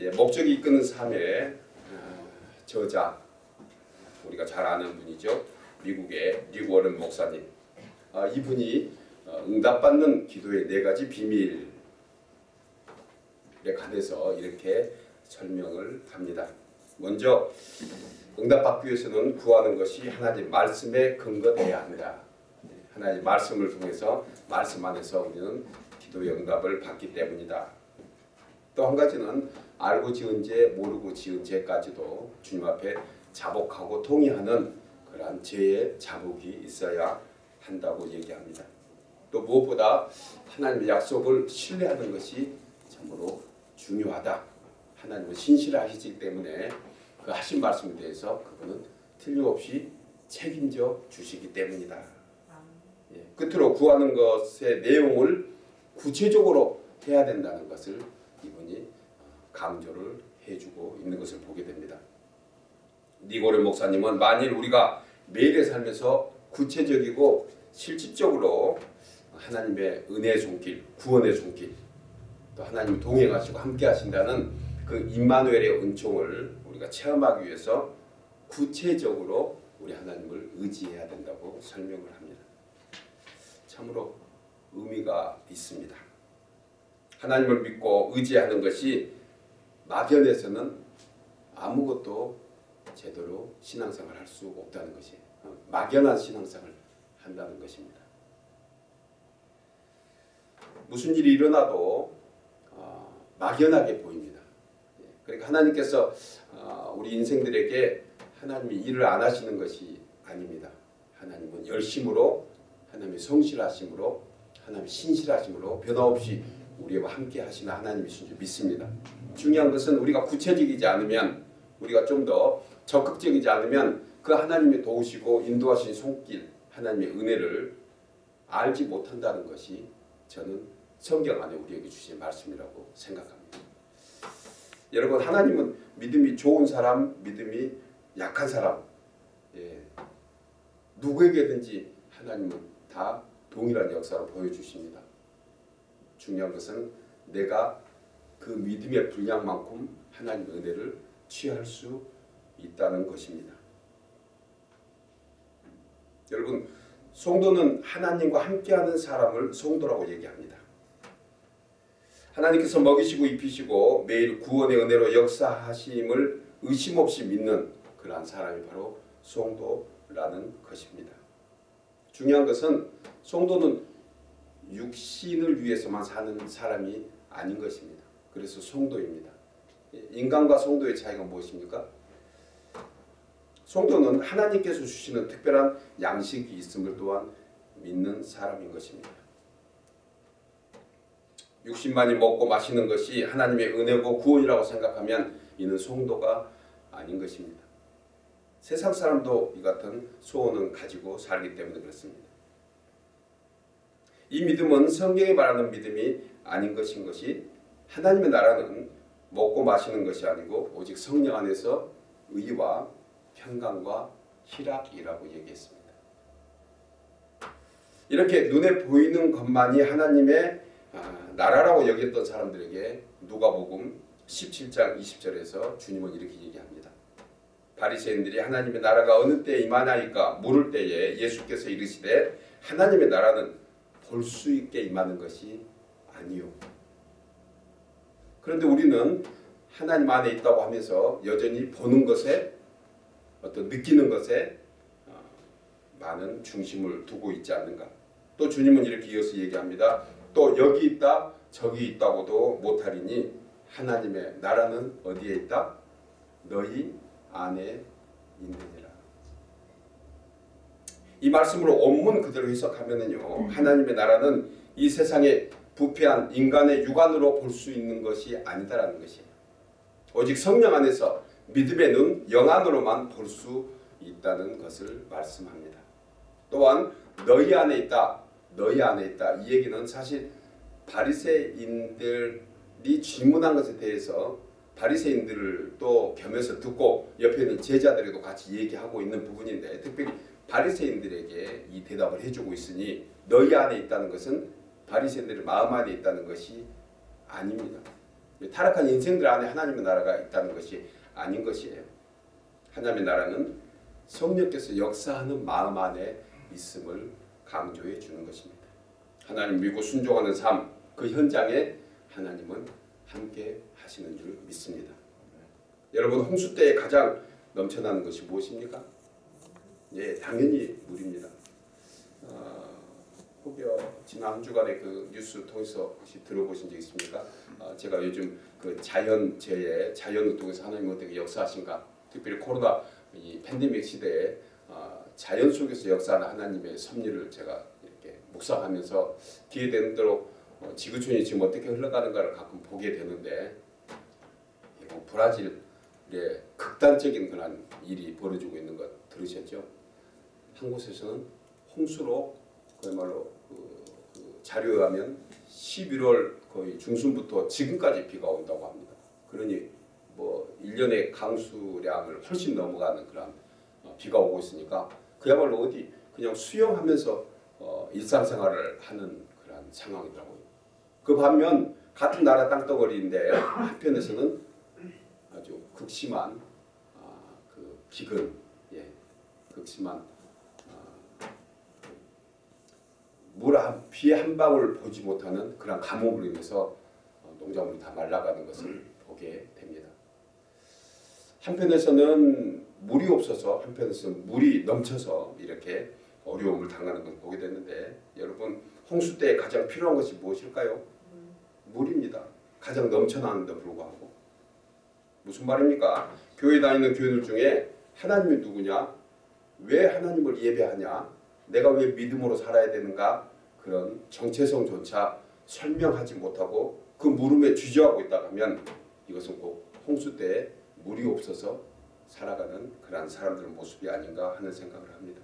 예, 목적이 이끄는 삶의 어, 저자 우리가 잘 아는 분이죠. 미국의 릭 워런 목사님. 아, 이분이 어, 응답받는 기도의 네 가지 비밀에 관해서 이렇게 설명을 합니다. 먼저 응답받기 위해서는 구하는 것이 하나님 말씀에 근거되어야 합니다. 하나님 말씀을 통해서 말씀 안에서 우리는 기도의 응답을 받기 때문이다. 또 한 가지는 알고 지은 죄 모르고 지은 죄까지도 주님 앞에 자복하고 통의하는 그러한 죄의 자복이 있어야 한다고 얘기합니다. 또 무엇보다 하나님의 약속을 신뢰하는 것이 참으로 중요하다. 하나님은 신실하시기 때문에 그 하신 말씀에 대해서 그분은 틀림없이 책임져 주시기 때문이다. 예, 끝으로 구하는 것의 내용을 구체적으로 해야 된다는 것을 이분이 강조를 해주고 있는 것을 보게 됩니다. 니고르 목사님은 만일 우리가 매일의 삶에서 구체적이고 실질적으로 하나님의 은혜의 손길, 구원의 손길, 또 하나님 동행하시고 함께 하신다는 그 임마누엘의 은총을 우리가 체험하기 위해서 구체적으로 우리 하나님을 의지해야 된다고 설명을 합니다. 참으로 의미가 있습니다. 하나님을 믿고 의지하는 것이 막연해서는 아무것도 제대로 신앙생활 할 수 없다는 것이 어, 막연한 신앙생활 한다는 것입니다. 무슨 일이 일어나도 어, 막연하게 보입니다. 예, 그러니까 하나님께서 어, 우리 인생들에게 하나님이 일을 안 하시는 것이 아닙니다. 하나님은 열심으로 하나님의 성실하심으로 하나님의 신실하심으로 변함없이 우리와 함께 하시는 하나님이신 줄 믿습니다. 중요한 것은 우리가 구체적이지 않으면 우리가 좀 더 적극적이지 않으면 그 하나님이 도우시고 인도하신 손길 하나님의 은혜를 알지 못한다는 것이 저는 성경 안에 우리에게 주신 말씀이라고 생각합니다. 여러분 하나님은 믿음이 좋은 사람, 믿음이 약한 사람 예, 누구에게든지 하나님은 다 동일한 역사로 보여주십니다. 중요한 것은 내가 그 믿음의 분량만큼 하나님의 은혜를 취할 수 있다는 것입니다. 여러분 성도는 하나님과 함께하는 사람을 성도라고 얘기합니다. 하나님께서 먹이시고 입히시고 매일 구원의 은혜로 역사하심을 의심 없이 믿는 그러한 사람이 바로 성도라는 것입니다. 중요한 것은 성도는 육신을 위해서만 사는 사람이 아닌 것입니다. 그래서 성도입니다. 인간과 성도의 차이가 무엇입니까? 성도는 하나님께서 주시는 특별한 양식이 있음을 또한 믿는 사람인 것입니다. 육신만이 먹고 마시는 것이 하나님의 은혜고 구원이라고 생각하면 이는 성도가 아닌 것입니다. 세상 사람도 이 같은 소원은 가지고 살기 때문에 그렇습니다. 이 믿음은 성경이 말하는 믿음이 아닌 것인 것이 하나님의 나라는 먹고 마시는 것이 아니고 오직 성령 안에서 의와 평강과 희락이라고 얘기했습니다. 이렇게 눈에 보이는 것만이 하나님의 아, 나라라고 여겼던 사람들에게 누가복음 17장 20절에서 주님은 이렇게 얘기합니다. 바리새인들이 하나님의 나라가 어느 때에 임하나이까 물을 때에 예수께서 이르시되 하나님의 나라는 볼 수 있게 임하는 것이 아니요. 그런데 우리는 하나님 안에 있다고 하면서 여전히 보는 것에 어떤 느끼는 것에 어, 많은 중심을 두고 있지 않는가. 또 주님은 이렇게 이어서 얘기합니다. 또 여기 있다 저기 있다고도 못하리니 하나님의 나라는 어디에 있다? 너희 안에 있느니라. 이 말씀으로 원문 그대로 해석하면은요. 하나님의 나라는 이 세상에 부패한 인간의 육안으로 볼 수 있는 것이 아니다라는 것이에요. 오직 성령 안에서 믿음의 눈 영안으로만 볼 수 있다는 것을 말씀합니다. 또한 너희 안에 있다. 너희 안에 있다. 이 얘기는 사실 바리새인들이 질문한 것에 대해서 바리새인들을 또 겸해서 듣고 옆에 있는 제자들에도 같이 얘기하고 있는 부분인데 특별히 바리새인들에게 이 대답을 해주고 있으니 너희 안에 있다는 것은 바리새인들의 마음 안에 있다는 것이 아닙니다. 타락한 인생들 안에 하나님의 나라가 있다는 것이 아닌 것이에요. 하나님의 나라는 성령께서 역사하는 마음 안에 있음을 강조해 주는 것입니다. 하나님 믿고 순종하는 삶, 그 현장에 하나님은 함께 하시는 줄 믿습니다. 여러분 홍수 때에 가장 넘쳐나는 것이 무엇입니까? 예, 당연히 물입니다. 어, 혹여 지난 한 주간의 그 뉴스 통해서 혹시 들어보신 적 있습니까? 어, 제가 요즘 그 자연재해, 자연을 통해서 하나님 어떻게 역사하신가, 특별히 코로나 이 팬데믹 시대에 어, 자연 속에서 역사하는 하나님의 섭리를 제가 이렇게 묵상하면서 기회되는 대로 어, 지구촌이 지금 어떻게 흘러가는가를 가끔 보게 되는데 뭐 브라질에 극단적인 그런 일이 벌어지고 있는 것 들으셨죠? 한 곳에서는 홍수로 그야말로 그, 그 자료에 하면 11월 거의 중순부터 지금까지 비가 온다고 합니다. 그러니 뭐 1년의 강수량을 훨씬 넘어가는 그런 어, 비가 오고 있으니까 그야말로 어디 그냥 수영하면서 어, 일상생활을 하는 그런 상황이더라고요. 그 반면 같은 나라 땅덩어리인데 한편에서는 아주 극심한 아, 그 기근, 예, 극심한 물한 비의 한 방울 보지 못하는 그런 감옥으로 인해서 어, 농작물이 다 말라가는 것을 보게 됩니다. 한편에서는 물이 없어서 한편에서는 물이 넘쳐서 이렇게 어려움을 당하는 걸 보게 됐는데 여러분 홍수 때 가장 필요한 것이 무엇일까요? 물입니다. 가장 넘쳐나는데 불구하고 무슨 말입니까? 교회 다니는 교인들 중에 하나님이 누구냐? 왜 하나님을 예배하냐? 내가 왜 믿음으로 살아야 되는가? 그런 정체성조차 설명하지 못하고 그 물음에 주저하고 있다 하면 이것은 꼭 홍수 때 물이 없어서 살아가는 그러한 사람들의 모습이 아닌가 하는 생각을 합니다.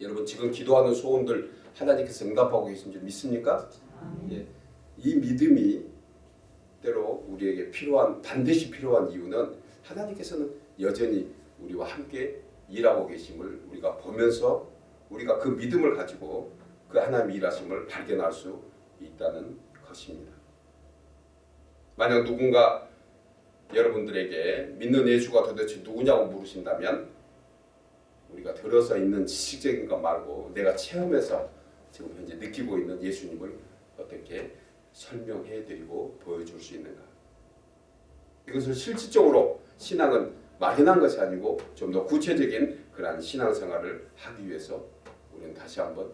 여러분 지금 기도하는 소원들 하나님께서 응답하고 계신 줄 믿습니까? 예. 이 믿음이 때로 우리에게 필요한 반드시 필요한 이유는 하나님께서는 여전히 우리와 함께 일하고 계심을 우리가 보면서 우리가 그 믿음을 가지고 그 하나님의 일하심을 발견할 수 있다는 것입니다. 만약 누군가 여러분들에게 믿는 예수가 도대체 누구냐고 물으신다면 우리가 들어서 있는 지식적인 것 말고 내가 체험해서 지금 현재 느끼고 있는 예수님을 어떻게 설명해 드리고 보여줄 수 있는가 이것을 실질적으로 신앙은 막연한 것이 아니고 좀 더 구체적인 그러한 신앙생활을 하기 위해서 우리는 다시 한번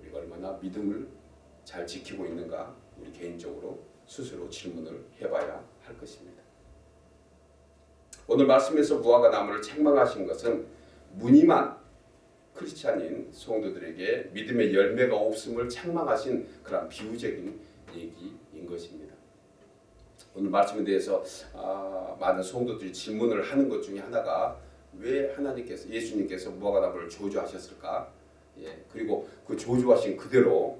우리가 얼마나 믿음을 잘 지키고 있는가 우리 개인적으로 스스로 질문을 해봐야 할 것입니다. 오늘 말씀에서 무화과 나무를 책망하신 것은 무늬만 크리스찬인 성도들에게 믿음의 열매가 없음을 책망하신 그런 비유적인 얘기인 것입니다. 오늘 말씀에 대해서 아, 많은 성도들이 질문을 하는 것 중에 하나가 왜 하나님께서 예수님께서 무화과 나무를 저주하셨을까? 예, 그리고 그 저주하신 그대로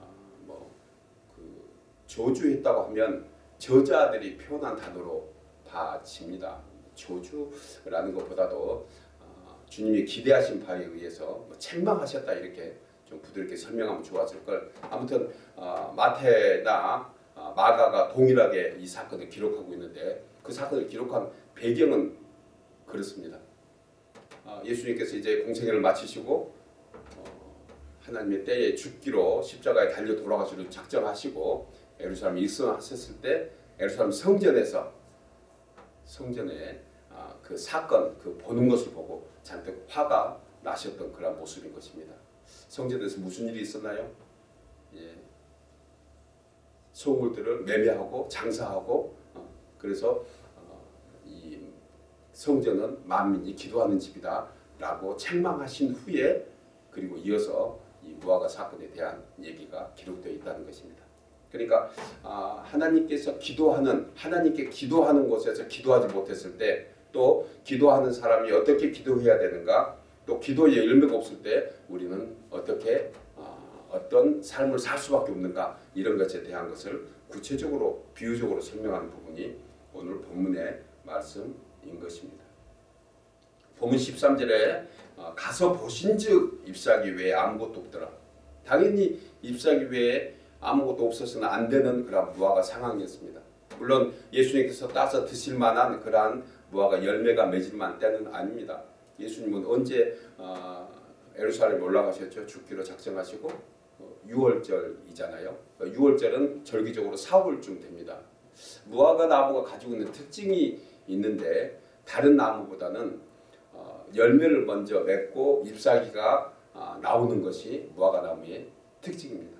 아, 뭐그 저주했다고 하면 저자들이 표현한 단어로 봐집니다. 저주라는 것보다도 어, 주님이 기대하신 바에 의해서 뭐 책망하셨다 이렇게 좀 부드럽게 설명하면 좋았을 걸. 아무튼 어, 마태나 어, 마가가 동일하게 이 사건을 기록하고 있는데 그 사건을 기록한 배경은 그렇습니다. 어, 예수님께서 이제 공생애를 마치시고 어, 하나님의 때에 죽기로 십자가에 달려 돌아가시기로 작정하시고 예루살렘 일성하셨을 때 예루살렘 성전에서 성전에 아, 그 사건 그 보는 것을 보고 잔뜩 화가 나셨던 그런 모습인 것입니다. 성전에서 무슨 일이 있었나요? 예. 소물들을 매매하고 장사하고 어, 그래서 어, 이 성전은 만민이 기도하는 집이다 라고 책망하신 후에 그리고 이어서 이 무화과 사건에 대한 얘기가 기록되어 있다는 것입니다. 그러니까 아, 하나님께서 기도하는 하나님께 기도하는 곳에서 기도하지 못했을 때 또 기도하는 사람이 어떻게 기도해야 되는가 또 기도의 열매가 없을 때 우리는 어떻게 어, 어떤 삶을 살 수밖에 없는가 이런 것에 대한 것을 구체적으로 비유적으로 설명하는 부분이 오늘 본문의 말씀인 것입니다. 본문 13절에 어, 가서 보신즉 잎사귀 외에 아무것도 없더라. 당연히 잎사귀 외에 아무것도 없어서는 안 되는 그런 무화과 상황이었습니다. 물론 예수님께서 따서 드실 만한 그러한 무화과 열매가 맺을 만한 때는 아닙니다. 예수님은 언제 어, 에루살렘 올라가셨죠? 죽기로 작정하시고 어, 6월절이잖아요. 6월절은 절기적으로 4월쯤 됩니다. 무화과 나무가 가지고 있는 특징이 있는데 다른 나무보다는 어, 열매를 먼저 맺고 잎사귀가 어, 나오는 것이 무화과 나무의 특징입니다.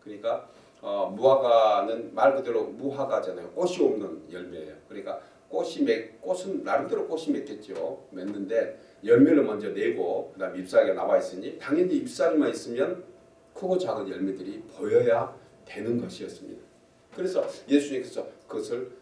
그러니까 어, 무화과는 말 그대로 무화과잖아요. 꽃이 없는 열매예요. 그러니까 꽃이 맺 꽃은 나름대로 꽃이 맺겠죠. 맺는데 열매를 먼저 내고 그다음 잎사귀가 나와 있으니 당연히 잎사귀만 있으면 크고 작은 열매들이 보여야 되는 것이었습니다. 그래서 예수님께서 그것을 어,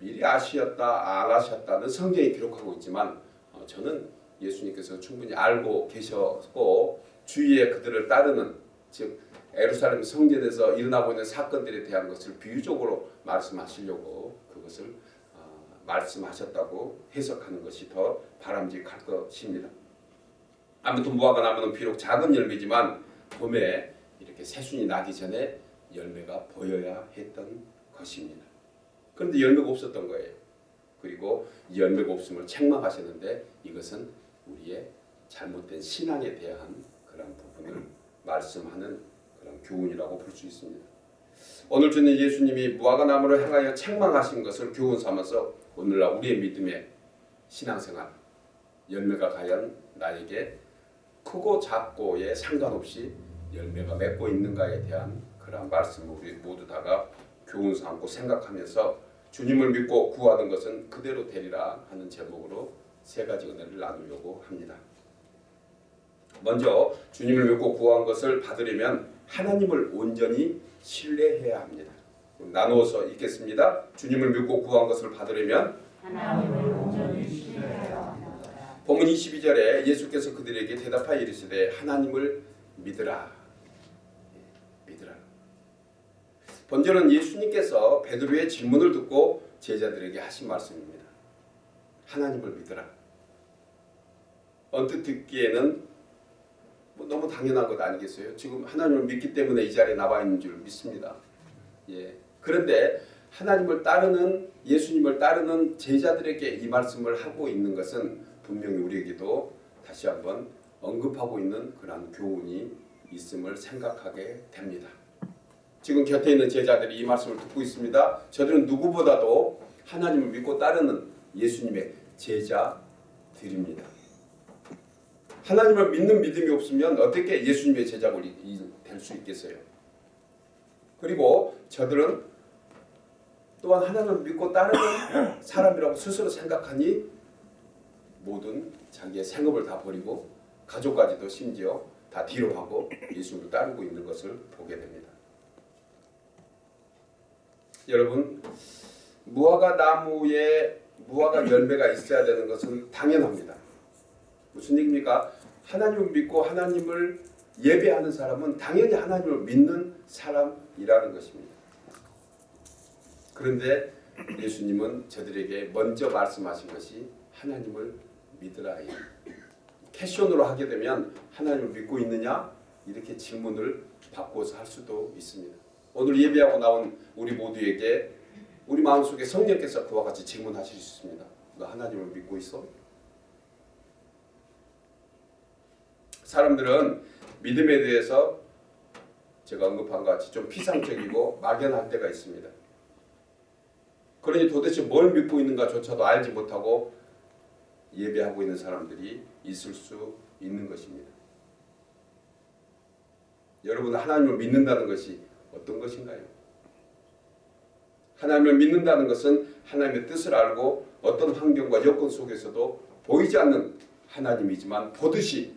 미리 아시었다 안 아셨다는 성경이 기록하고 있지만 어, 저는 예수님께서 충분히 알고 계셨고 주위에 그들을 따르는 즉 에루살렘 성전에서 일어나고 있는 사건들에 대한 것을 비유적으로 말씀하시려고 그것을 어, 말씀하셨다고 해석하는 것이 더 바람직할 것입니다. 아무튼 무화과 나무는 비록 작은 열매지만 봄에 이렇게 새순이 나기 전에 열매가 보여야 했던 것입니다. 그런데 열매가 없었던 거예요. 그리고 이 열매가 없음을 책망하셨는데 이것은 우리의 잘못된 신앙에 대한 그런 부분을 말씀하는 그런 교훈이라고 볼 수 있습니다. 오늘 주는 예수님이 무화과 나무를 향하여 책망하신 것을 교훈 삼아서 오늘날 우리의 믿음의 신앙생활 열매가 과연 나에게 크고 작고에 상관없이 열매가 맺고 있는가에 대한 그런 말씀을 우리 모두 다가 교훈 삼고 생각하면서 주님을 믿고 구하는 것은 그대로 되리라 하는 제목으로 세 가지 은혜를 나누려고 합니다. 먼저 주님을 믿고 구한 것을 받으려면 하나님을 온전히 신뢰해야 합니다. 나누어서 읽겠습니다. 주님을 믿고 구한 것을 받으려면 하나님을 온전히 신뢰해야 합니다. 본문 22절에 예수께서 그들에게 대답하여 이르시되 하나님을 믿으라. 예, 믿으라. 본절은 예수님께서 베드로의 질문을 듣고 제자들에게 하신 말씀입니다. 하나님을 믿으라. 언뜻 듣기에는 뭐 너무 당연한 것 아니겠어요? 지금 하나님을 믿기 때문에 이 자리에 나와 있는 줄 믿습니다. 예. 그런데 하나님을 따르는 예수님을 따르는 제자들에게 이 말씀을 하고 있는 것은 분명히 우리에게도 다시 한번 언급하고 있는 그러한 교훈이 있음을 생각하게 됩니다. 지금 곁에 있는 제자들이 이 말씀을 듣고 있습니다. 저들은 누구보다도 하나님을 믿고 따르는 예수님의 제자들입니다. 하나님을 믿는 믿음이 없으면 어떻게 예수님의 제자가 될 수 있겠어요? 그리고 저들은 또한 하나님을 믿고 따르는 사람이라고 스스로 생각하니 모든 자기의 생업을 다 버리고 가족까지도 심지어 다 뒤로 하고 예수를 따르고 있는 것을 보게 됩니다. 여러분 무화과 나무에 무화과 열매가 있어야 되는 것은 당연합니다. 무슨 얘기입니까? 하나님을 믿고 하나님을 예배하는 사람은 당연히 하나님을 믿는 사람이라는 것입니다. 그런데 예수님은 저들에게 먼저 말씀하신 것이 하나님을 믿으라. 캐션으로 하게 되면 하나님을 믿고 있느냐? 이렇게 질문을 바꿔서 할 수도 있습니다. 오늘 예배하고 나온 우리 모두에게 우리 마음속에 성령께서 그와 같이 질문하실 수 있습니다. 너 하나님을 믿고 있어? 사람들은 믿음에 대해서 제가 언급한 것 같이 좀 피상적이고 막연할 때가 있습니다. 그러니 도대체 뭘 믿고 있는가조차도 알지 못하고 예배하고 있는 사람들이 있을 수 있는 것입니다. 여러분 하나님을 믿는다는 것이 어떤 것인가요? 하나님을 믿는다는 것은 하나님의 뜻을 알고 어떤 환경과 여건 속에서도 보이지 않는 하나님이지만 보듯이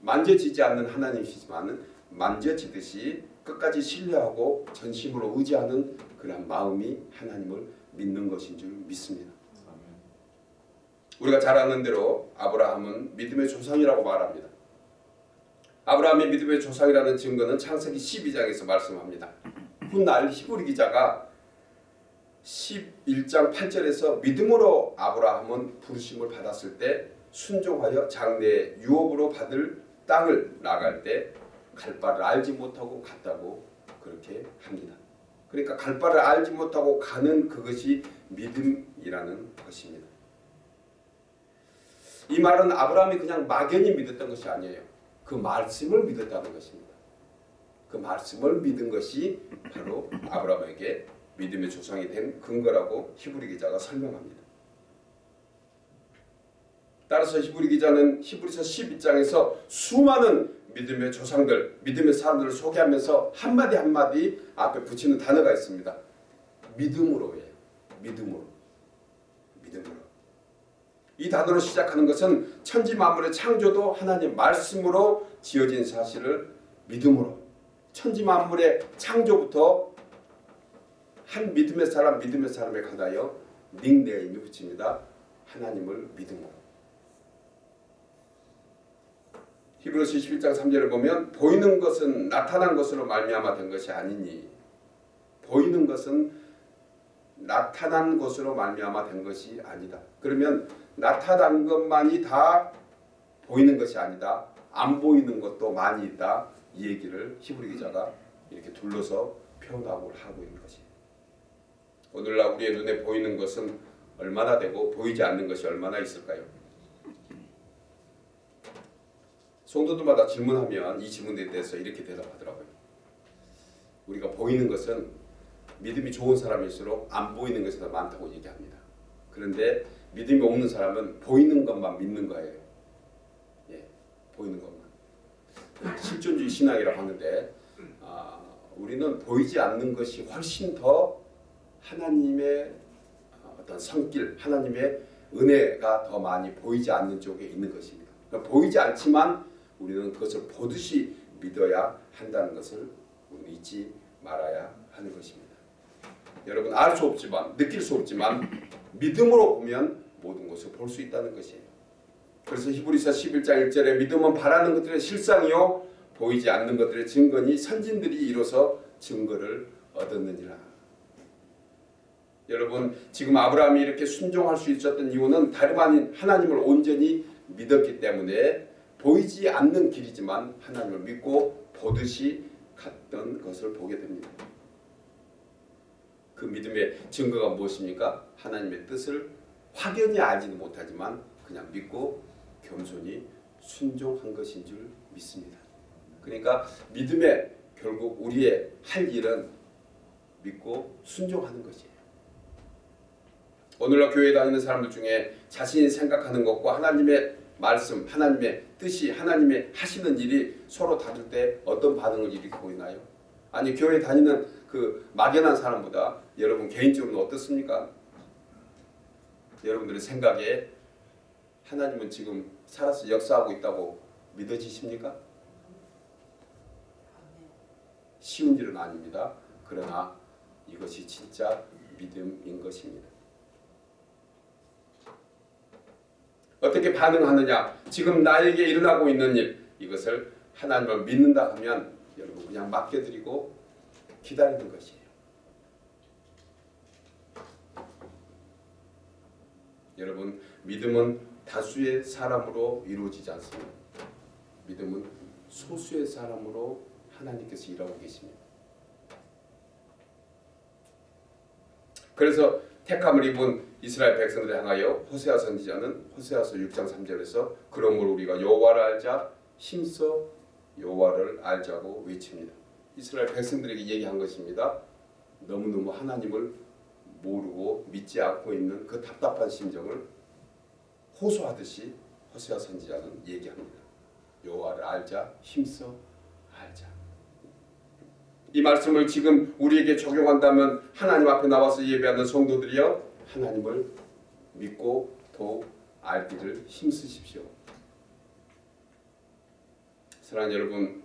만져지지 않는 하나님이시지만 만져지듯이 끝까지 신뢰하고 전심으로 의지하는 그런 마음이 하나님을 믿는 것인 줄 믿습니다. 우리가 잘 아는 대로 아브라함은 믿음의 조상이라고 말합니다. 아브라함의 믿음의 조상이라는 증거는 창세기 12장에서 말씀합니다. 훗날 히브리 기자가 11장 8절에서 믿음으로 아브라함은 부르심을 받았을 때 순종하여 장래 유업으로 받을 땅을 나갈 때 갈 바를 알지 못하고 갔다고 그렇게 합니다. 그러니까 갈 바를 알지 못하고 가는 그것이 믿음이라는 것입니다. 이 말은 아브라함이 그냥 막연히 믿었던 것이 아니에요. 그 말씀을 믿었다는 것입니다. 그 말씀을 믿은 것이 바로 아브라함에게 믿음의 조상이 된 근거라고 히브리 기자가 설명합니다. 따라서 히브리 기자는 히브리서 12장에서 수많은 믿음의 조상들, 믿음의 사람들을 소개하면서 한마디 한마디 앞에 붙이는 단어가 있습니다. 믿음으로예요. 믿음으로. 믿음으로. 이 단어로 시작하는 것은 천지 만물의 창조도 하나님 말씀으로 지어진 사실을 믿음으로 천지 만물의 창조부터 한 믿음의 사람 믿음의 사람에 관하여 닉네임이 붙입니다. 하나님을 믿음으로. 히브리서 11장 3절을 보면 보이는 것은 나타난 것으로 말미암아 된 것이 아니니 보이는 것은 나타난 것으로 말미암아 된 것이 아니다. 그러면 나타난 것만이 다 보이는 것이 아니다. 안 보이는 것도 많이 있다. 이 얘기를 히브리 기자가 이렇게 둘러서 표현하고 하고 있는 것이. 오늘날 우리의 눈에 보이는 것은 얼마나 되고 보이지 않는 것이 얼마나 있을까요? 성도들마다 질문하면 이 질문에 대해서 이렇게 대답하더라고요. 우리가 보이는 것은 믿음이 좋은 사람일수록 안 보이는 것이 더 많다고 얘기합니다. 그런데 믿음이 없는 사람은 보이는 것만 믿는 거예요. 예, 보이는 것만. 실존주의 신앙이라고 하는데 아, 우리는 보이지 않는 것이 훨씬 더 하나님의 어떤 성길, 하나님의 은혜가 더 많이 보이지 않는 쪽에 있는 것입니다. 그러니까 보이지 않지만 우리는 그것을 보듯이 믿어야 한다는 것을 우리는 잊지 말아야 하는 것입니다. 여러분 알 수 없지만 느낄 수 없지만 믿음으로 보면 모든 것을 볼 수 있다는 것이에요. 그래서 히브리서 11장 1절에 믿음은 바라는 것들의 실상이요 보이지 않는 것들의 증거니 선진들이 이로써 증거를 얻었느니라. 여러분 지금 아브라함이 이렇게 순종할 수 있었던 이유는 다름 아닌 하나님을 온전히 믿었기 때문에 보이지 않는 길이지만 하나님을 믿고 보듯이 갔던 것을 보게 됩니다. 그 믿음의 증거가 무엇입니까? 하나님의 뜻을 확연히 알지는 못하지만 그냥 믿고 겸손히 순종한 것인 줄 믿습니다. 그러니까 믿음의 결국 우리의 할 일은 믿고 순종하는 것이에요. 오늘날 교회 다니는 사람들 중에 자신이 생각하는 것과 하나님의 말씀, 하나님의 뜻이 하나님의 하시는 일이 서로 다를 때 어떤 반응을 일으키고 있나요? 아니 교회 다니는 그 막연한 사람보다 여러분 개인적으로는 어떻습니까? 여러분들의 생각에 하나님은 지금 살아서 역사하고 있다고 믿어지십니까? 쉬운 일은 아닙니다. 그러나 이것이 진짜 믿음인 것입니다. 어떻게 반응하느냐? 지금 나에게 일어나고 있는 일 이것을 하나님을 믿는다 하면 여러분 그냥 맡겨드리고 기다리는 것이에요. 여러분 믿음은 다수의 사람으로 이루어지지 않습니다. 믿음은 소수의 사람으로 하나님께서 일하고 계십니다. 그래서 택함을 입은 이스라엘 백성들을 향하여 호세아 선지자는 호세아서 6장 3절에서 그러므로 우리가 여호와를 알자 힘써 여호와를 알자고 외칩니다. 이스라엘 백성들에게 얘기한 것입니다. 너무너무 하나님을 모르고 믿지 않고 있는 그 답답한 심정을 호소하듯이 호세아 선지자는 얘기합니다. 여호와를 알자 힘써 알자. 이 말씀을 지금 우리에게 적용한다면 하나님 앞에 나와서 예배하는 성도들이여 하나님을 믿고 더욱 알기를 힘쓰십시오. 사랑하는 여러분,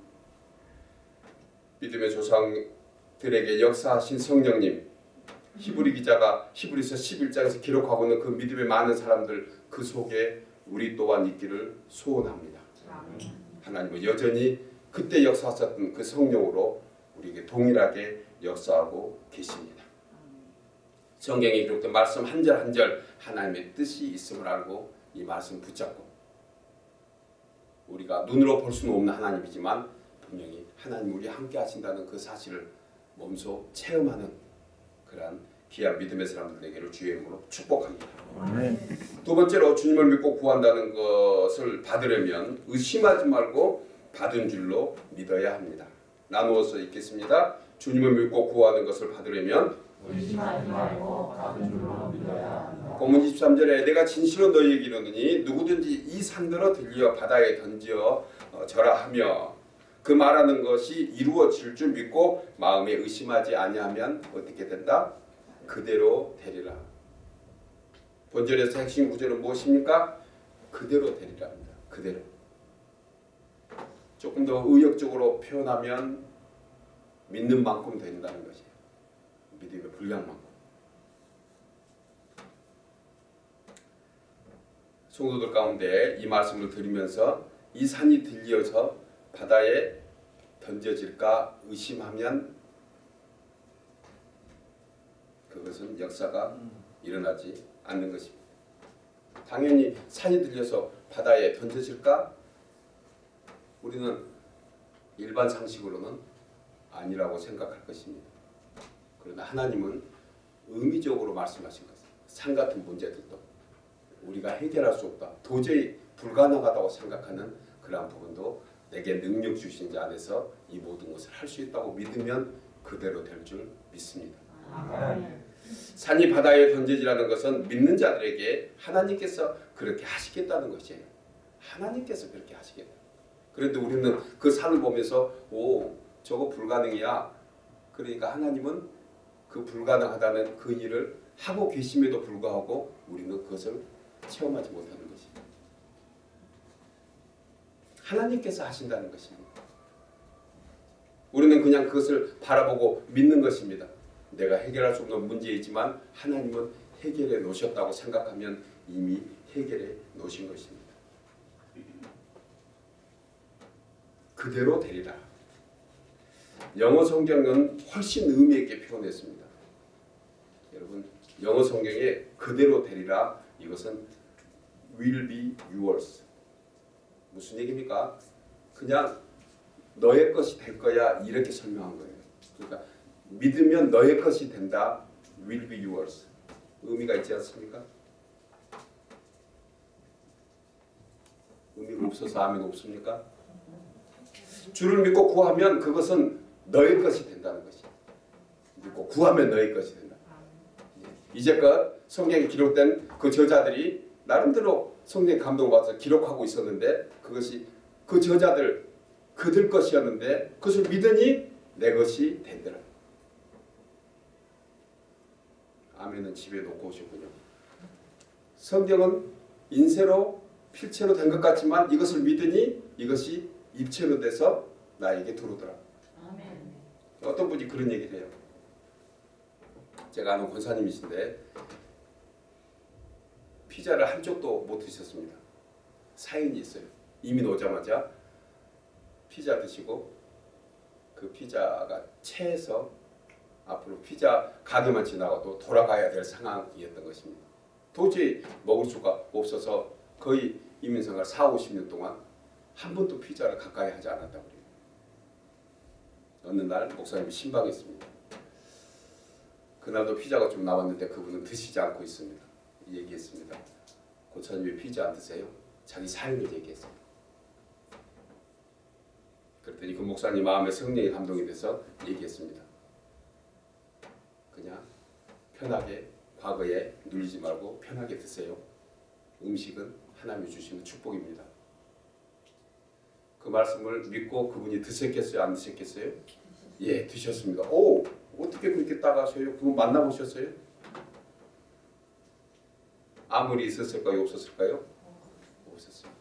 믿음의 조상들에게 역사하신 성령님, 히브리 기자가 히브리서 11장에서 기록하고 있는 그 믿음의 많은 사람들 그 속에 우리 또한 있기를 소원합니다. 하나님은 여전히 그때 역사하셨던 그 성령으로 우리에게 동일하게 역사하고 계십니다. 성경에 기록된 말씀 한 절 한 절 하나님의 뜻이 있음을 알고 이 말씀 붙잡고 우리가 눈으로 볼 수는 없는 하나님이지만 분명히 하나님 우리 함께 하신다는 그 사실을 몸소 체험하는 그러한 귀한 믿음의 사람들 되기를 주의 이름으로 축복합니다. 두 번째로 주님을 믿고 구한다는 것을 받으려면 의심하지 말고 받은 줄로 믿어야 합니다. 나누어서 읽겠습니다. 주님을 믿고 구하는 것을 받으려면 의심하지 말고 받은 줄로 믿어야 한다. 본문 23절에 내가 진실로 너희에게 이르노니 누구든지 이 산들어 들려 바다에 던져 어, 절하 하며 그 말하는 것이 이루어질 줄 믿고 마음에 의심하지 아니하면 어떻게 된다? 그대로 되리라. 본절에서 핵심 구절은 무엇입니까? 그대로 되리라 합니다. 그대로. 조금 더 의역적으로 표현하면 믿는 만큼 된다는 것이에요. 믿음의 분량만큼. 성도들 가운데 이 말씀을 들으면서 이 산이 들려서 바다에 던져질까 의심하면 그것은 역사가 일어나지 않는 것입니다. 당연히 산이 들려서 바다에 던져질까? 우리는 일반 상식으로는 아니라고 생각할 것입니다. 그러나 하나님은 의미적으로 말씀하신 것은 산 같은 문제들도 우리가 해결할 수 없다. 도저히 불가능하다고 생각하는 그러한 부분도 내게 능력 주신 자 안에서 이 모든 것을 할 수 있다고 믿으면 그대로 될 줄 믿습니다. 아멘. 산이 바다에 던져지라는 것은 믿는 자들에게 하나님께서 그렇게 하시겠다는 것이에요. 하나님께서 그렇게 하시겠다. 그런데 우리는 그 산을 보면서 오 저거 불가능이야. 그러니까 하나님은 그 불가능하다는 그 일을 하고 계심에도 불구하고 우리는 그것을 체험하지 못하는 것입니다. 하나님께서 하신다는 것입니다. 우리는 그냥 그것을 바라보고 믿는 것입니다. 내가 해결할 수 없는 문제이지만 하나님은 해결해 놓으셨다고 생각하면 이미 해결해 놓으신 것입니다. 그대로 되리라. 영어 성경은 훨씬 의미 있게 표현했습니다. 여러분 영어 성경에 그대로 되리라 이것은 will be yours 무슨 얘기입니까? 그냥 너의 것이 될 거야 이렇게 설명한 거예요. 그러니까 믿으면 너의 것이 된다. will be yours. 의미가 있지 않습니까? 의미가 없어서 아멘 없습니까? 주를 믿고 구하면 그것은 너의 것이 된다는 것이. 믿고 구하면 너의 것이 된다. 이제껏 성경에 기록된 그 저자들이 나름대로 성경 감동 받아서 기록하고 있었는데 그것이 그 저자들 그들 것이었는데 그것을 믿으니 내 것이 된더라. 아멘은 집에 놓고 오셨군요. 성경은 인쇄로 필체로 된 것 같지만 이것을 믿으니 이것이 입체로 돼서 나에게 들어오더라. 아멘. 어떤 분이 그런 얘기를 해요. 제가 아는 권사님이신데 피자를 한 쪽도 못 드셨습니다. 사연이 있어요. 이민 오자마자 피자 드시고 그 피자가 체해서 앞으로 피자 가게만 지나가도 돌아가야 될 상황이었던 것입니다. 도저히 먹을 수가 없어서 거의 이민생활 4, 50년 동안 한 번도 피자를 가까이 하지 않았다고 그래요. 어느 날 목사님이 신방했습니다. 그날도 피자가 좀 나왔는데 그분은 드시지 않고 있습니다. 얘기했습니다. 고차님 왜 피자 안 드세요? 자기 사연을 얘기했어요. 그랬더니 그 목사님 마음에 성령의 감동이 돼서 얘기했습니다. 그냥 편하게 과거에 눌리지 말고 편하게 드세요. 음식은 하나님이 주시는 축복입니다. 그 말씀을 믿고 그분이 드셨겠어요? 안 드셨겠어요? 예, 드셨습니다. 오, 어떻게 그렇게 따가셔요? 그분 만나보셨어요? 아무리 있었을까요? 없었을까요? 없었어요.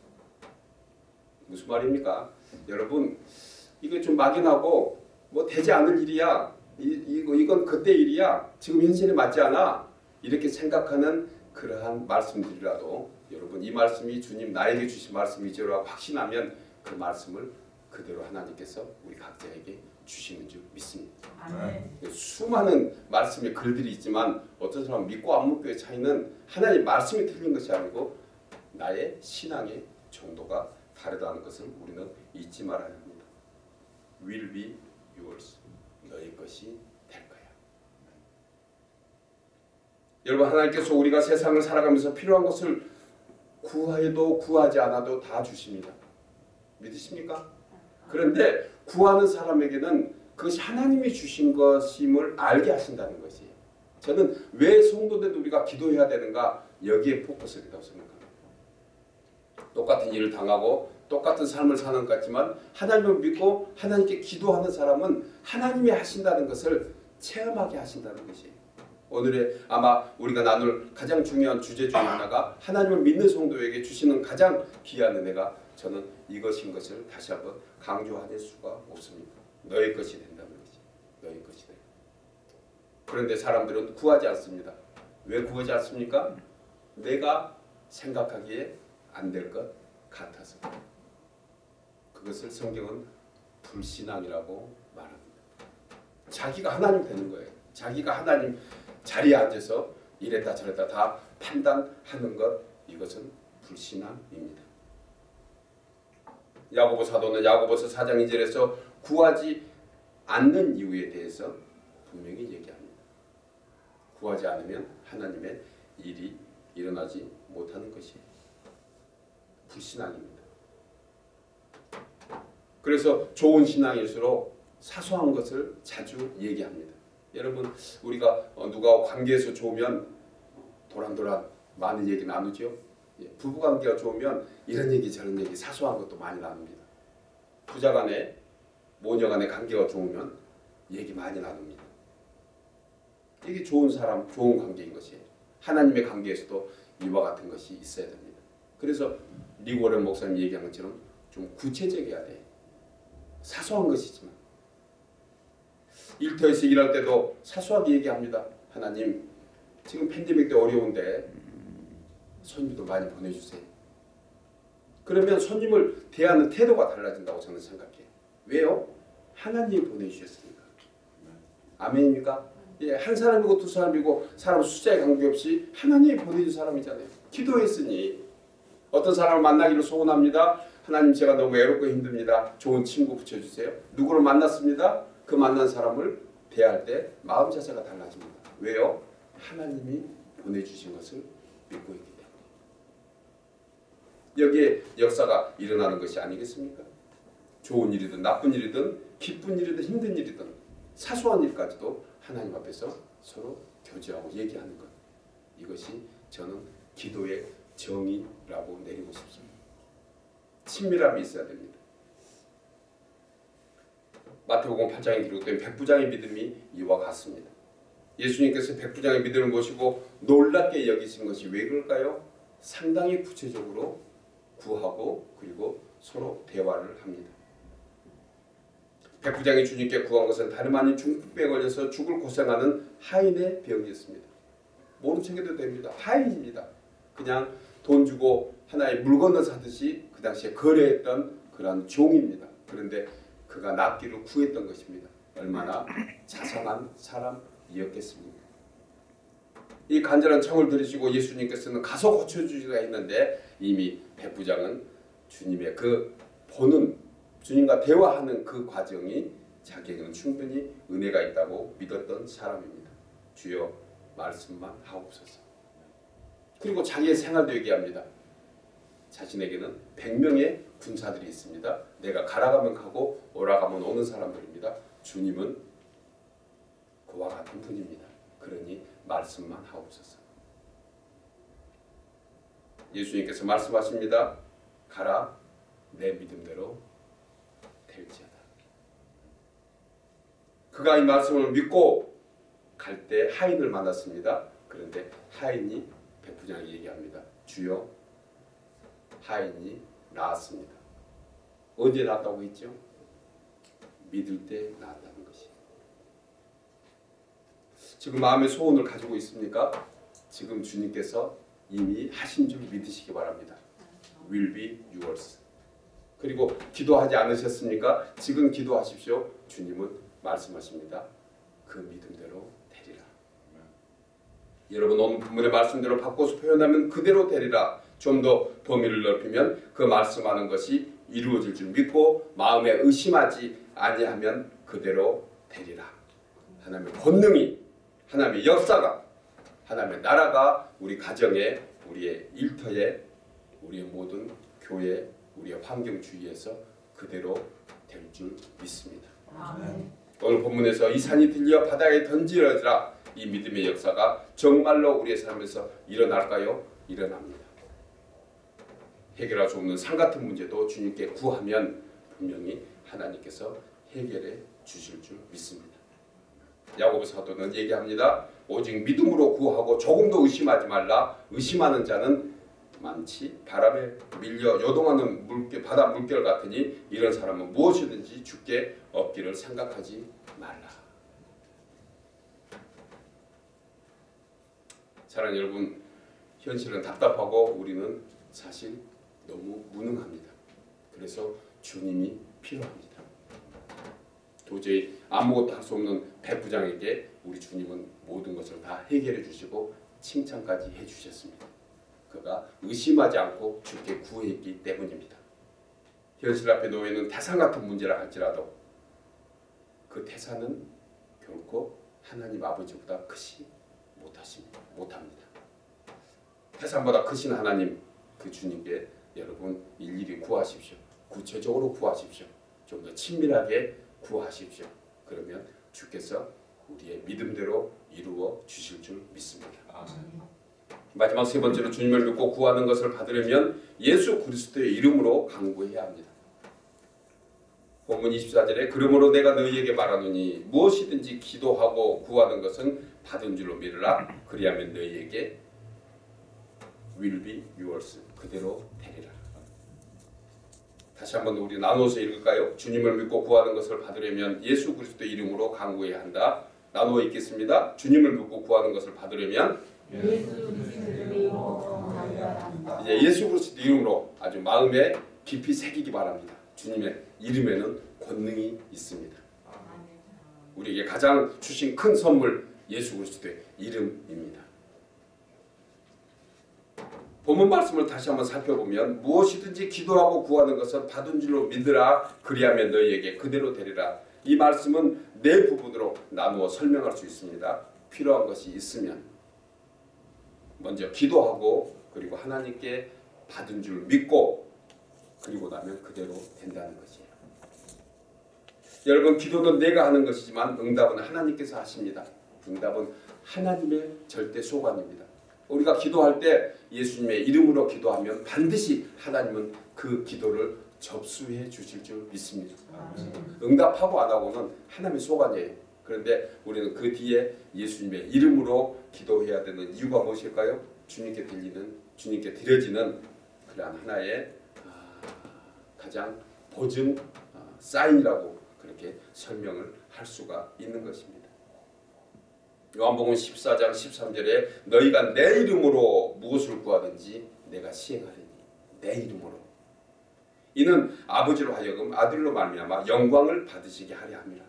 무슨 말입니까? 여러분, 이게 좀 막연하고 뭐 되지 않을 일이야. 이, 이거 이건 그때 일이야. 지금 현실에 맞지 않아. 이렇게 생각하는 그러한 말씀들이라도 여러분 이 말씀이 주님 나에게 주신 말씀이죠라고 확신하면 그 말씀을 그대로 하나님께서 우리 각자에게 주시는 줄 믿습니다. 아멘. 수많은 말씀의 글들이 있지만 어떤 사람은 믿고 안 믿고의 차이는 하나님 말씀이 틀린 것이 아니고 나의 신앙의 정도가 다르다는 것을 우리는 잊지 말아야 합니다. Will be yours. 너희 것이 될 거야. 여러분 하나님께서 우리가 세상을 살아가면서 필요한 것을 구해도 구하지 않아도 다 주십니다. 믿으십니까? 그런데 구하는 사람에게는 그것이 하나님이 주신 것임을 알게 하신다는 것이 저는 왜 성도된 우리가 기도해야 되는가 여기에 포커스를 둔다고 생각합니다. 똑같은 일을 당하고 똑같은 삶을 사는 것 같지만 하나님을 믿고 하나님께 기도하는 사람은 하나님이 하신다는 것을 체험하게 하신다는 것이에요. 오늘의 아마 우리가 나눌 가장 중요한 주제 중에 하나가 하나님을 믿는 성도에게 주시는 가장 귀한 은혜가 저는 이것인 것을 다시 한번 강조하낼 수가 없습니다. 너의 것이 된다는 것이 너의 것이 돼. 그런데 사람들은 구하지 않습니다. 왜 구하지 않습니까? 내가 생각하기에 안 될 것 같아서. 그것을 성경은 불신앙이라고 말합니다. 자기가 하나님 되는 거예요. 자기가 하나님 자리에 앉아서 이랬다 저랬다 다 판단하는 것 이것은 불신앙입니다. 야고보 사도는 야고보서 4장 2절에서 구하지 않는 이유에 대해서 분명히 얘기합니다. 구하지 않으면 하나님의 일이 일어나지 못하는 것이에요. 불신앙입니다. 그래서 좋은 신앙일수록 사소한 것을 자주 얘기합니다. 여러분 우리가 어, 누가 관계에서 좋으면 도란도란 많은 얘기 나누죠. 예, 부부 관계가 좋으면 이런 얘기 저런 얘기 사소한 것도 많이 나눕니다. 부자 간에 모녀 간의 관계가 좋으면 얘기 많이 나눕니다. 이게 좋은 사람, 좋은 관계인 것이에요. 하나님의 관계에서도 이와 같은 것이 있어야 됩니다. 그래서 리고렌 목사님 얘기한 것처럼 좀 구체적이어야 돼. 사소한 것이지만 일터에서 일할 때도 사소하게 얘기합니다. 하나님 지금 팬데믹 때 어려운데 손님도 많이 보내주세요. 그러면 손님을 대하는 태도가 달라진다고 저는 생각해요. 왜요? 하나님이 보내주셨으니까. 아멘입니까? 예, 한 사람이고 두 사람이고 사람 숫자에 관계없이 하나님이 보내준 사람이잖아요. 기도했으니 어떤 사람을 만나기를 소원합니다. 하나님 제가 너무 외롭고 힘듭니다. 좋은 친구 붙여주세요. 누구를 만났습니다. 그 만난 사람을 대할 때 마음 자세가 달라집니다. 왜요? 하나님이 보내주신 것을 믿고 있기. 여기에 역사가 일어나는 것이 아니겠습니까? 좋은 일이든 나쁜 일이든 기쁜 일이든 힘든 일이든 사소한 일까지도 하나님 앞에서 서로 교제하고 얘기하는 것. 이것이 저는 기도의 정의라고 내리고 싶습니다. 친밀함이 있어야 됩니다. 마태복음 8장에 기록된 백부장의 믿음이 이와 같습니다. 예수님께서 백부장의 믿음을 보시고 놀랍게 여기신 것이 왜 그럴까요? 상당히 구체적으로 구하고 그리고 서로 대화를 합니다. 백부장이 주님께 구한 것은 다름 아닌 중풍병에 걸려서 죽을 고생하는 하인의 병이었습니다. 모른 척해도 됩니다. 하인입니다. 그냥 돈 주고 하나의 물건을 사듯이 그 당시에 거래했던 그런 종입니다. 그런데 그가 낫기를 구했던 것입니다. 얼마나 자상한 사람이었겠습니까? 이 간절한 청을 들으시고 예수님께서는 가서 고쳐주시라 했는데 이미 백부장은 주님의 그 보는 주님과 대화하는 그 과정이 자기에게는 충분히 은혜가 있다고 믿었던 사람입니다. 주여 말씀만 하옵소서. 그리고 자기의 생활도 얘기합니다. 자신에게는 100명의 군사들이 있습니다. 내가 가라가면 가고 오라가면 오는 사람들입니다. 주님은 그와 같은 분입니다. 그러니 말씀만 하옵소서. 예수님께서 말씀하십니다. 가라 내 믿음대로 될지어다. 그가 이 말씀을 믿고 갈 때 하인을 만났습니다. 그런데 하인이 백부장에게 얘기합니다. 주여 하인이 나았습니다. 언제 나았다고 했죠? 믿을 때 나았다는 것이. 지금 마음의 소원을 가지고 있습니까? 지금 주님께서 이미 하신 줄 믿으시기 바랍니다. Will be yours. 그리고 기도하지 않으셨습니까? 지금 기도하십시오. 주님은 말씀하십니다. 그 믿음대로 되리라. 여러분 오늘 본문의 말씀대로 바꿔서 표현하면 그대로 되리라. 좀 더 범위를 넓히면 그 말씀하는 것이 이루어질 줄 믿고 마음에 의심하지 아니하면 그대로 되리라. 하나님의 권능이 하나님의 역사가 하나님의 나라가 우리 가정에 우리의 일터에 우리의 모든 교회 우리의 환경 주위에서 그대로 될 줄 믿습니다. 아멘. 오늘 본문에서 이 산이 들려 바다에 던지러지라 이 믿음의 역사가 정말로 우리의 삶에서 일어날까요? 일어납니다. 해결할 수 없는 산 같은 문제도 주님께 구하면 분명히 하나님께서 해결해 주실 줄 믿습니다. 야고보 사도는 얘기합니다. 오직 믿음으로 구하고 조금도 의심하지 말라. 의심하는 자는 많지 바람에 밀려 요동하는 물결 바다 물결 같으니 이런 사람은 무엇이든지 죽게 없기를 생각하지 말라. 사랑하는 여러분, 현실은 답답하고 우리는 사실 너무 무능합니다. 그래서 주님이 필요합니다. 도저히 아무것도 할 수 없는 백부장에게 우리 주님은 모든 것을 다 해결해 주시고 칭찬까지 해 주셨습니다. 그가 의심하지 않고 주께 구했기 때문입니다. 현실 앞에 놓여 있는 태산 같은 문제라 할지라도 그 태산은 결코 하나님 아버지보다 크시 못하십니다. 못합니다. 태산보다 크신 하나님 그 주님께 여러분 일일이 구하십시오. 구체적으로 구하십시오. 좀 더 친밀하게 구하십시오. 그러면 주께서 우리의 믿음대로 이루어 주실 줄 믿습니다. 마지막 세 번째로 주님을 믿고 구하는 것을 받으려면 예수 그리스도의 이름으로 간구해야 합니다. 본문 24절에 그러므로 내가 너희에게 말하노니 무엇이든지 기도하고 구하는 것은 받은 줄로 믿으라 그리하면 너희에게 will be yours 그대로 되리라. 다시 한번 우리 나눠서 읽을까요? 주님을 믿고 구하는 것을 받으려면 예수 그리스도 이름으로 간구해야 한다. 나누어 읽겠습니다. 주님을 믿고 구하는 것을 받으려면. 이제 예수 그리스도 이름으로 아주 마음에 깊이 새기기 바랍니다. 주님의 이름에는 권능이 있습니다. 우리에게 가장 주신 큰 선물 예수 그리스도의 이름입니다. 본문 말씀을 다시 한번 살펴보면 무엇이든지 기도하고 구하는 것은 받은 줄로 믿으라 그리하면 너희에게 그대로 되리라. 이 말씀은 네 부분으로 나누어 설명할 수 있습니다. 필요한 것이 있으면 먼저 기도하고 그리고 하나님께 받은 줄 믿고 그리고 나면 그대로 된다는 것이에요. 여러분 기도는 내가 하는 것이지만 응답은 하나님께서 하십니다. 응답은 하나님의 절대 소관입니다. 우리가 기도할 때 예수님의 이름으로 기도하면 반드시 하나님은 그 기도를 접수해 주실 줄 믿습니다. 응답하고 안 하고는 하나님의 소관이에요. 그런데 우리는 그 뒤에 예수님의 이름으로 기도해야 되는 이유가 무엇일까요? 주님께 들리는 주님께 드려지는 그러한 하나의 아, 가장 보증 아, 사인이라고 그렇게 설명을 할 수가 있는 것입니다. 요한복음 14장 13절에 너희가 내 이름으로 무엇을 구하든지 내가 시행하리니 내 이름으로 이는 아버지로 하여금 아들로 말미암아 영광을 받으시게 하려 함이라.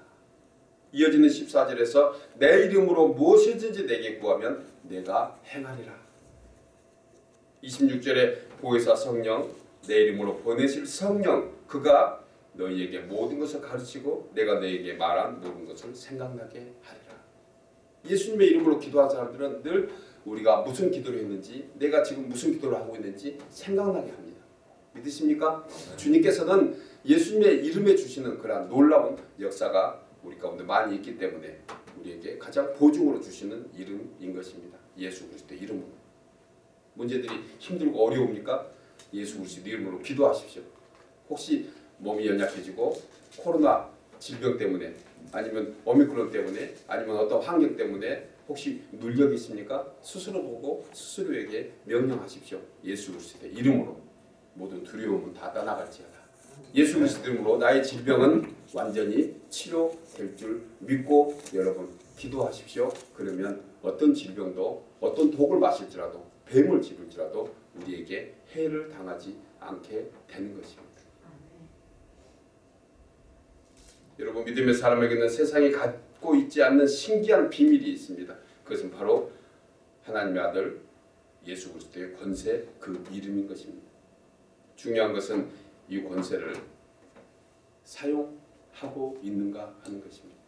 이어지는 14절에서 내 이름으로 무엇이든지 내게 구하면 내가 행하리라. 26절에 보혜사 성령 내 이름으로 보내실 성령 그가 너희에게 모든 것을 가르치고 내가 너희에게 말한 모든 것을 생각나게 하리라. 예수님의 이름으로 기도한 사람들은 늘 우리가 무슨 기도를 했는지 내가 지금 무슨 기도를 하고 있는지 생각나게 합니다. 믿으십니까? 주님께서는 예수님의 이름에 주시는 그러한 놀라운 역사가 우리 가운데 많이 있기 때문에 우리에게 가장 보증으로 주시는 이름인 것입니다. 예수 그리스도 이름으로. 문제들이 힘들고 어려웁니까? 예수 그리스도 이름으로 기도하십시오. 혹시 몸이 연약해지고 코로나 질병 때문에 아니면 오미크론 때문에 아니면 어떤 환경 때문에 혹시 눌려 계십니까? 스스로 보고 스스로에게 명령하십시오. 예수 그리스도의 이름으로 모든 두려움은 다 떠나갈지어다. 예수 그리스도 이름으로 나의 질병은 완전히 치료될 줄 믿고 여러분 기도하십시오. 그러면 어떤 질병도 어떤 독을 마실지라도 뱀을 집을지라도 우리에게 해를 당하지 않게 되는 것입니다. 여러분 믿음의 사람에게는 세상이 갖고 있지 않는 신기한 비밀이 있습니다. 그것은 바로 하나님의 아들 예수 그리스도의 권세 그 이름인 것입니다. 중요한 것은 이 권세를 사용하고 있는가 하는 것입니다.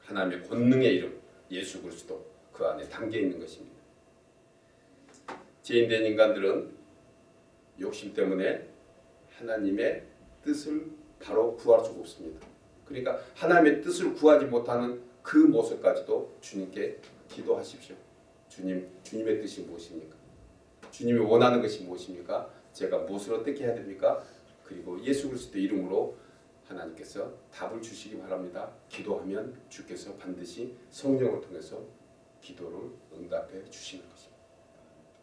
하나님의 권능의 이름 예수 그리스도 그 안에 담겨 있는 것입니다. 죄인된 인간들은 욕심 때문에 하나님의 뜻을 바로 구할 수가 없습니다. 그러니까 하나님의 뜻을 구하지 못하는 그 모습까지도 주님께 기도하십시오. 주님, 주님의 뜻이 무엇입니까? 주님이 원하는 것이 무엇입니까? 제가 무엇을 어떻게 해야 됩니까? 그리고 예수 그리스도 이름으로 하나님께서 답을 주시기 바랍니다. 기도하면 주께서 반드시 성령을 통해서 기도를 응답해 주시는 것입니다.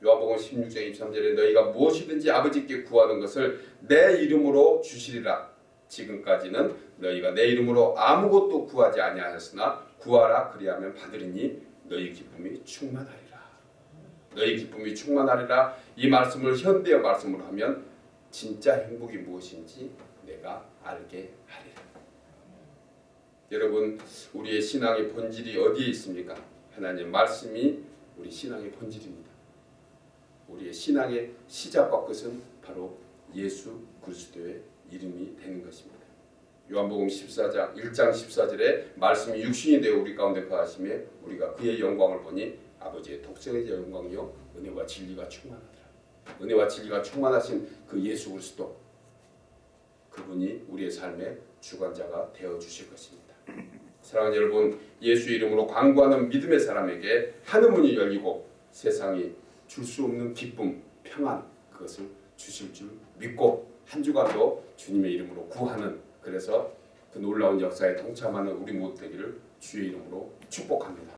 요한복음 16장 23절에 너희가 무엇이든지 아버지께 구하는 것을 내 이름으로 주시리라. 지금까지는 너희가 내 이름으로 아무것도 구하지 아니하였으나 구하라 그리하면 받으리니 너희 기쁨이 충만하리라. 너희 기쁨이 충만하리라. 이 말씀을 현대의 말씀으로 하면 진짜 행복이 무엇인지 내가 알게 하리라. 여러분 우리의 신앙의 본질이 어디에 있습니까? 하나님 말씀이 우리 신앙의 본질입니다. 우리의 신앙의 시작과 끝은 바로 예수 그리스도의 이름이 되는 것입니다. 요한복음 14장 1장 14절에 말씀이 육신이 되어 우리 가운데 거하심에 우리가 그의 영광을 보니 아버지의 독생의 영광이요 은혜와 진리가 충만하더라. 은혜와 진리가 충만하신 그 예수 그리스도 그분이 우리의 삶의 주관자가 되어 주실 것입니다. 사랑하는 여러분, 예수 이름으로 광고하는 믿음의 사람에게 하늘 문이 열리고 세상이 줄 수 없는 기쁨, 평안 그것을 주실 줄 믿고 한 주간도 주님의 이름으로 구하는 그래서 그 놀라운 역사에 동참하는 우리 모두 되기를 주의 이름으로 축복합니다.